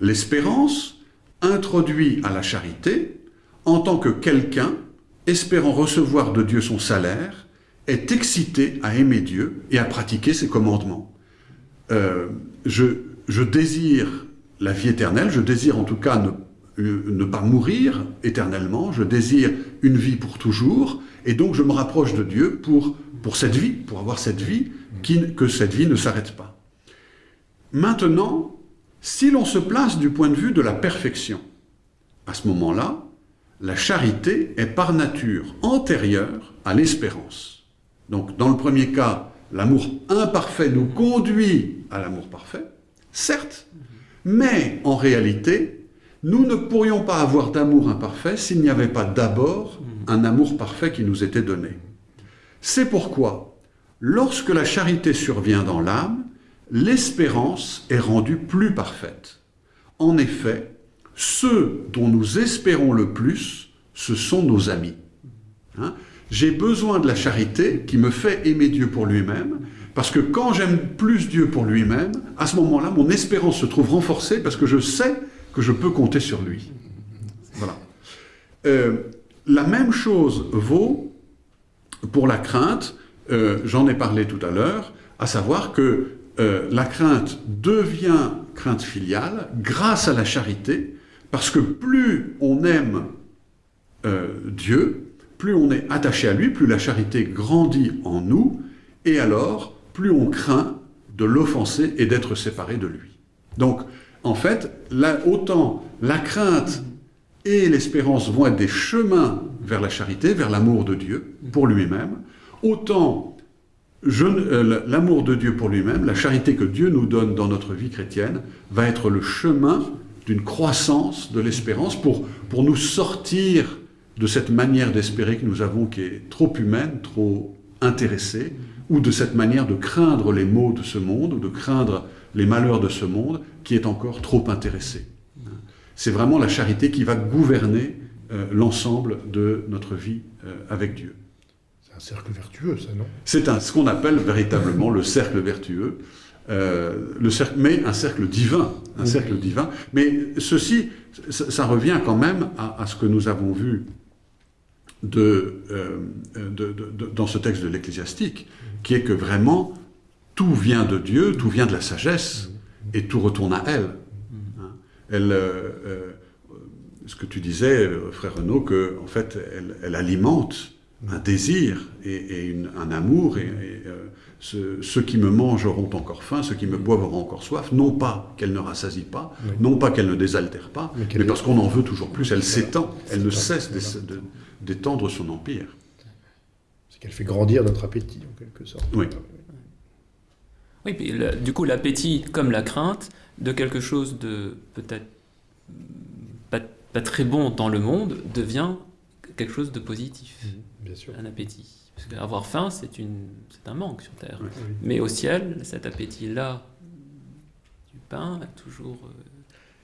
l'espérance introduit à la charité en tant que quelqu'un, espérant recevoir de Dieu son salaire, est excité à aimer Dieu et à pratiquer ses commandements. Euh, je, je désire la vie éternelle, je désire en tout cas ne euh, ne pas mourir éternellement, je désire une vie pour toujours, et donc je me rapproche de Dieu pour, pour cette vie, pour avoir cette vie, qui, que cette vie ne s'arrête pas. Maintenant, si l'on se place du point de vue de la perfection, à ce moment-là, la charité est par nature antérieure à l'espérance. Donc dans le premier cas, l'amour imparfait nous conduit à l'amour parfait, certes, mais en réalité, nous ne pourrions pas avoir d'amour imparfait s'il n'y avait pas d'abord un amour parfait qui nous était donné. C'est pourquoi, lorsque la charité survient dans l'âme, l'espérance est rendue plus parfaite. En effet, ceux dont nous espérons le plus, ce sont nos amis. Hein? J'ai besoin de la charité qui me fait aimer Dieu pour lui-même, Parce que quand j'aime plus Dieu pour lui-même, à ce moment-là, mon espérance se trouve renforcée parce que je sais que je peux compter sur lui. Voilà. Euh, la même chose vaut pour la crainte, euh, j'en ai parlé tout à l'heure, à savoir que euh, la crainte devient crainte filiale grâce à la charité, parce que plus on aime Dieu, plus on est attaché à lui, plus la charité grandit en nous, et alors plus on craint de l'offenser et d'être séparé de lui. Donc, en fait, autant la crainte et l'espérance vont être des chemins vers la charité, vers l'amour de Dieu pour lui-même, autant euh, l'amour de Dieu pour lui-même, la charité que Dieu nous donne dans notre vie chrétienne, va être le chemin d'une croissance de l'espérance pour, pour nous sortir de cette manière d'espérer que nous avons qui est trop humaine, trop intéressée, ou de cette manière de craindre les maux de ce monde, ou de craindre les malheurs de ce monde, qui est encore trop intéressée. C'est vraiment la charité qui va gouverner euh, l'ensemble de notre vie euh, avec Dieu. C'est un cercle vertueux, ça, non? C'est ce qu'on appelle véritablement le cercle vertueux, euh, le cercle, mais un cercle divin, un cercle divin. Mais ceci, ça, revient quand même à, ce que nous avons vu de, dans ce texte de l'Ecclésiastique, qui est que vraiment tout vient de Dieu, tout vient de la sagesse, et tout retourne à elle. Hein. Elle, euh, euh, ce que tu disais, euh, frère Renaud, que en fait, elle, alimente un désir et, un amour, et, ceux, qui me mangent auront encore faim, ceux qui me boivent auront encore soif, non pas qu'elle ne rassasie pas, non pas qu'elle ne désaltère pas, mais, parce qu'on en veut toujours plus, elle s'étend, elle ne cesse d'étendre son empire qu'elle fait grandir notre appétit, en quelque sorte. Oui. Oui, puis du coup, l'appétit, comme la crainte, de quelque chose de peut-être pas, très bon dans le monde, devient quelque chose de positif. Mmh, bien sûr. Un appétit. Parce qu'avoir faim, c'est un manque sur Terre. Mais au ciel, cet appétit-là du pain est toujours euh,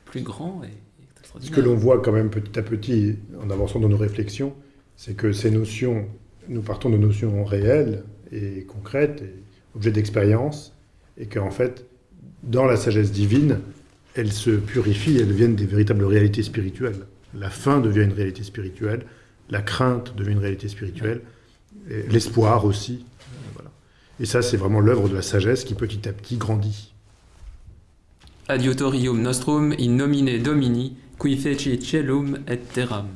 plus grand et, Ce que l'on voit quand même petit à petit, en avançant dans nos réflexions, c'est que ces notions nous partons de notions réelles et concrètes, et objets d'expérience, et qu'en fait, dans la sagesse divine, elles se purifient, elles deviennent des véritables réalités spirituelles. La faim devient une réalité spirituelle, la crainte devient une réalité spirituelle, l'espoir aussi. Et ça, c'est vraiment l'œuvre de la sagesse qui petit à petit grandit. Adiutorium nostrum in nomine Domini, qui feci celum et.